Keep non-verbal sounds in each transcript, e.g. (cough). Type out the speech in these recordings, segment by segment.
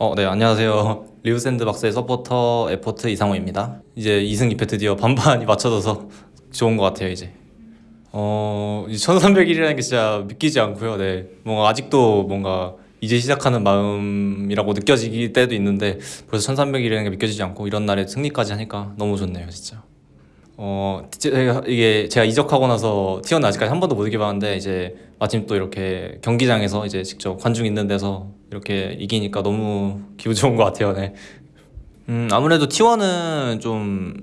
어, 네, 안녕하세요. (laughs) 리브 샌드박스의 서포터 에포트 이상호입니다. 이제 2승 2패 드디어 반반이 맞춰져서 좋은 것 같아요, 이제. 어, 1300일이라는 게 진짜 믿기지 않고요. 네. 뭔가 아직도 뭔가 이제 시작하는 마음이라고 느껴지기 때도 있는데 벌써 1300일이라는 게 믿겨지지 않고 이런 날에 승리까지 하니까 너무 좋네요, 진짜. 어, 제가 이게 제가 이적하고 나서 T1은 아직까지 한 번도 못 이겨봤는데 이제 마침 또 이렇게 경기장에서 이제 직접 관중 있는 데서 이렇게 이기니까 너무 기분 좋은 것 같아요. 네. 음, 아무래도 T1은 좀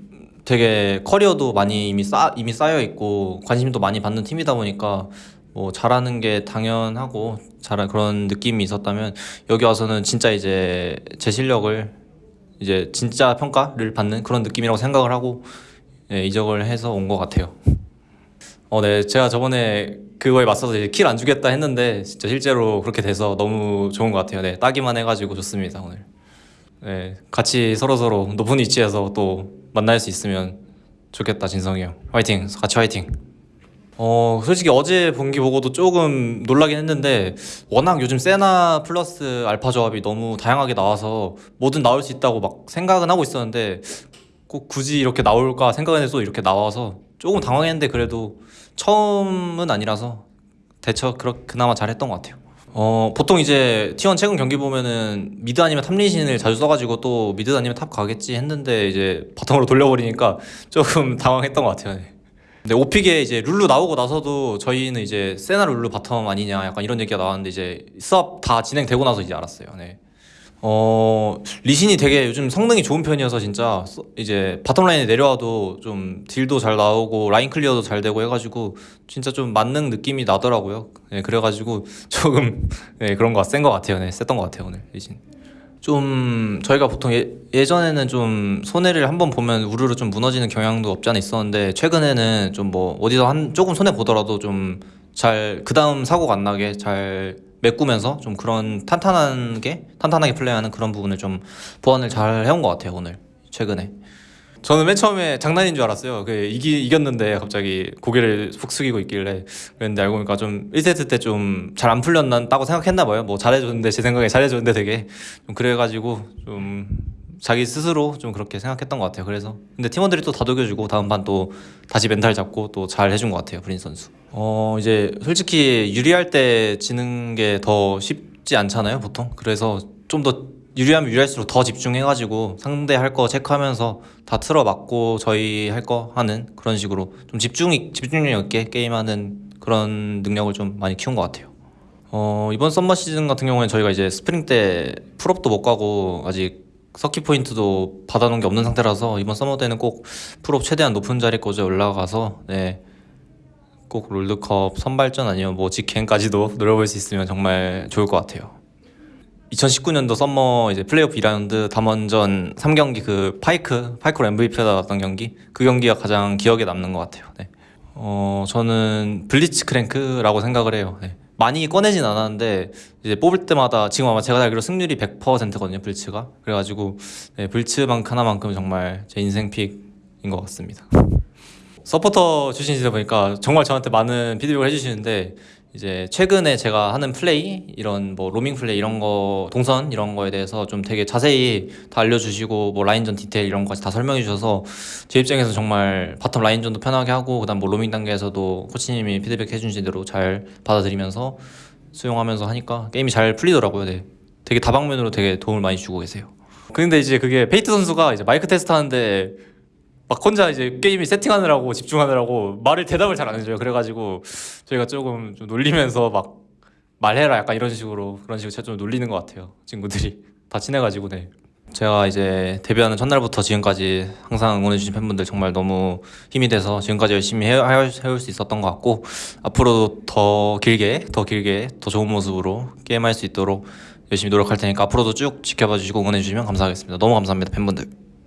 되게 커리어도 많이 이미 쌓 이미 쌓여 있고 관심도 많이 받는 팀이다 보니까 뭐 잘하는 게 당연하고 잘한 그런 느낌이 있었다면 여기 와서는 진짜 이제 제 실력을 이제 진짜 평가를 받는 그런 느낌이라고 생각을 하고 예, 이적을 해서 온 것 같아요. 어, 네, 제가 저번에 그거에 맞서서 킬안 주겠다 했는데 진짜 실제로 그렇게 돼서 너무 좋은 것 같아요. 네, 따기만 해가지고 좋습니다 오늘. 네, 같이 서로 서로 높은 위치에서 또 만날 수 있으면 좋겠다 진성이 형. 화이팅, 같이 화이팅. 어, 솔직히 어제 본기 보고도 조금 놀라긴 했는데 워낙 요즘 세나 플러스 알파 조합이 너무 다양하게 나와서 뭐든 나올 수 있다고 막 생각은 하고 있었는데 꼭 굳이 이렇게 나올까 생각해서 이렇게 나와서 조금 당황했는데 그래도 처음은 아니라서 대처 그렇 그나마 잘했던 것 같아요. 어 보통 이제 T1 최근 경기 보면은 mid 아니면 top 리신을 자주 써가지고 또 mid 아니면 top 가겠지 했는데 이제 bottom으로 (laughs) 돌려버리니까 조금 당황했던 것 같아요. 네. 근데 5 pick에 이제 룰루 나오고 나서도 저희는 이제 세나 룰루 bottom 아니냐 약간 이런 얘기가 나왔는데 이제 수업 다 진행되고 나서 이제 알았어요. 네. 어 리신이 되게 요즘 성능이 좋은 편이어서 진짜 서- 이제 bottom 라인에 내려와도 좀 deal도 잘 나오고 라인 clear도 잘 되고 해가지고 진짜 좀 만능 느낌이 나더라고요. 네, 그래가지고 (laughs) 조금 네, 그런 거센것 같아요. 네, 셌던 것 같아요 오늘 리신. 좀 저희가 보통 예, 예전에는 좀 손해를 한번 보면 우르르 좀 무너지는 경향도 없지 않아 있었는데 최근에는 좀 뭐 어디서 한 조금 손해 보더라도 좀 잘 그 다음 사고가 안 나게 잘 메꾸면서 좀 그런 탄탄하게 탄탄하게 플레이하는 그런 부분을 좀 보완을 잘 해온 것 같아요 오늘 최근에. 저는 맨 처음에 장난인 줄 알았어요. 그 이기 이겼는데 갑자기 고개를 푹 숙이고 있길래 그랬는데 알고 보니까 좀 1세트 때 좀 잘 안 풀렸다고 생각했나 봐요. 뭐 잘해줬는데 제 생각에 잘해줬는데 되게 좀 그래가지고 좀 자기 스스로 좀 그렇게 생각했던 것 같아요. 그래서 근데 팀원들이 또 다독여주고 다음 판또 다시 멘탈 잡고 또 잘 해준 것 같아요. 브린 선수. 어 이제 솔직히 유리할 때 지는 게 더 쉽지 않잖아요. 보통 그래서 좀 더 유리하면 유리할수록 더 집중해가지고 상대 할 거 체크하면서 다 틀어막고 저희 할 거 하는 그런 식으로 좀 집중이 집중력 있게 게임하는 그런 능력을 좀 많이 키운 것 같아요. 어 이번 summer 시즌 같은 경우에 저희가 이제 스프링 때 플옵도 못 가고 아직 circuit point도 받아놓은 게 없는 상태라서 이번 summer 때는 꼭 플옵 최대한 높은 자리까지 올라가서 네. 꼭 롤드컵 선발전 아니면 뭐 직행까지도 (laughs) 노려볼 수 있으면 정말 좋을 것 같아요. 2019년도 summer 이제 플레이오프 2라운드 담원전 3경기 그 파이크 파이크로 MVP 받았던 경기 그 경기가 가장 기억에 남는 것 같아요. 네. 어 저는 블리츠 크랭크라고 생각을 해요. 네. 많이 꺼내진 않았는데 이제 뽑을 때마다 지금 아마 제가 알기로 승률이 100%거든요 블리츠가 그래가지고 네, 블리츠만 하나만큼은 정말 제 인생 pick인 것 같습니다. 서포터 출신이다 보니까 정말 저한테 많은 피드백을 해주시는데 이제 최근에 제가 하는 플레이 이런 뭐 로밍 플레이 이런 거 동선 이런 거에 대해서 좀 되게 자세히 다 알려주시고 뭐 라인전 디테일 이런 거까지 다 설명해 주셔서 제 입장에서 정말 bottom 라인전도 편하게 하고 그다음 뭐 로밍 단계에서도 코치님이 피드백 해주신 대로 잘 받아들이면서 수용하면서 하니까 게임이 잘 풀리더라고요. 네. 되게 다방면으로 되게 도움을 많이 주고 계세요. 근데 이제 그게 페이트 선수가 이제 마이크 테스트 하는데 막 혼자 이제 게임이 세팅하느라고 집중하느라고 말을 대답을 잘 안 해줘요. 그래가지고 저희가 조금 좀 놀리면서 막 말해라 약간 이런 식으로 그런 식으로 제가 좀 놀리는 것 같아요. 친구들이 (laughs) 다 친해가지고 네. 제가 이제 데뷔하는 첫날부터 지금까지 항상 응원해주신 팬분들 정말 너무 힘이 돼서 지금까지 열심히 해올 수 있었던 것 같고 앞으로도 더 길게 더 길게 더 좋은 모습으로 게임할 수 있도록 열심히 노력할 테니까 앞으로도 쭉 지켜봐 주시고 응원해 주시면 감사하겠습니다. 너무 감사합니다 팬분들.